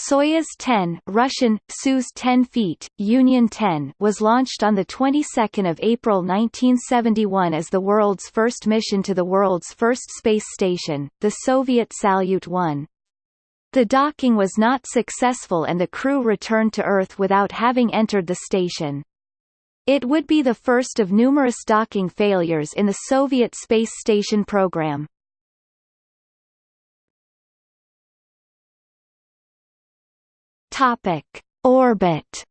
Soyuz 10 Russian, Soyuz 10 feet, Union 10 was launched on the 22nd of April 1971 as the world's first mission to the world's first space station, the Soviet Salyut 1. The docking was not successful and the crew returned to Earth without having entered the station. It would be the first of numerous docking failures in the Soviet space station program. Topic: Orbit.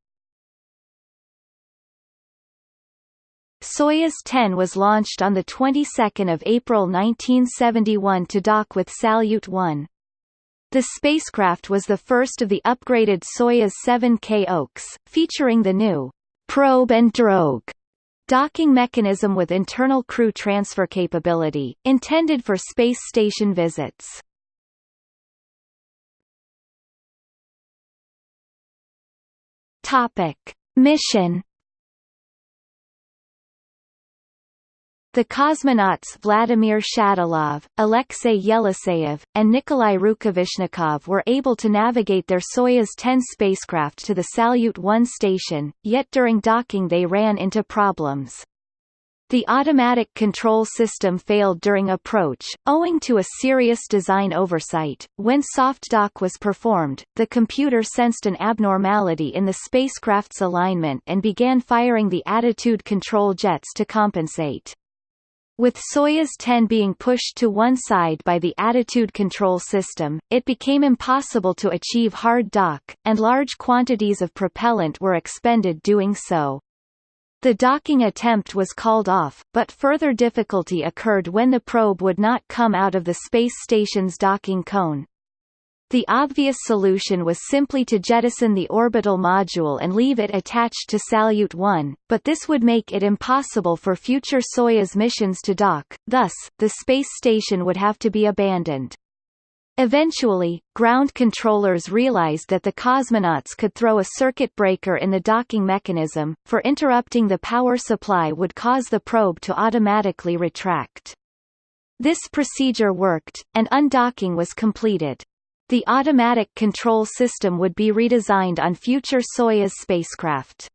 Soyuz 10 was launched on the 22nd of April 1971 to dock with Salyut 1. The spacecraft was the first of the upgraded Soyuz 7K Oks, featuring the new probe and drogue docking mechanism with internal crew transfer capability, intended for space station visits. Topic. Mission The cosmonauts Vladimir Shatilov, Alexei Yeliseyev, and Nikolai Rukavishnikov were able to navigate their Soyuz 10 spacecraft to the Salyut 1 station, yet during docking they ran into problems. The automatic control system failed during approach, owing to a serious design oversight. When soft dock was performed, the computer sensed an abnormality in the spacecraft's alignment and began firing the attitude control jets to compensate. With Soyuz 10 being pushed to one side by the attitude control system, it became impossible to achieve hard dock, and large quantities of propellant were expended doing so. The docking attempt was called off, but further difficulty occurred when the probe would not come out of the space station's docking cone. The obvious solution was simply to jettison the orbital module and leave it attached to Salyut 1, but this would make it impossible for future Soyuz missions to dock, thus, the space station would have to be abandoned. Eventually, ground controllers realized that the cosmonauts could throw a circuit breaker in the docking mechanism, for interrupting the power supply would cause the probe to automatically retract. This procedure worked, and undocking was completed. The automatic control system would be redesigned on future Soyuz spacecraft.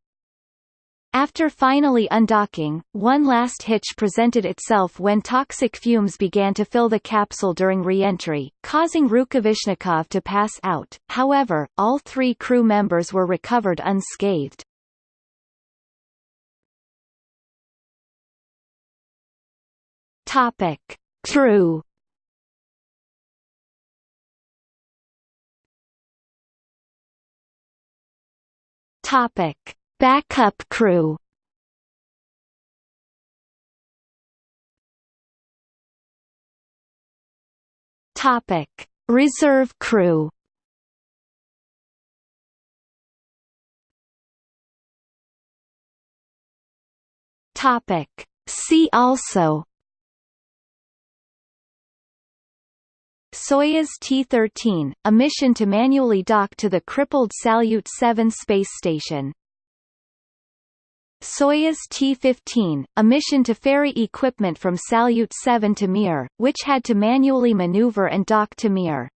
After finally undocking, one last hitch presented itself when toxic fumes began to fill the capsule during re-entry, causing Rukavishnikov to pass out. However, all three crew members were recovered unscathed. Topic. Crew Topic. Backup crew Topic: Reserve crew. Topic: See also. Soyuz T-13, a mission to manually dock to the crippled Salyut 7 space station. Soyuz T-15, a mission to ferry equipment from Salyut 7 to Mir, which had to manually maneuver and dock to Mir.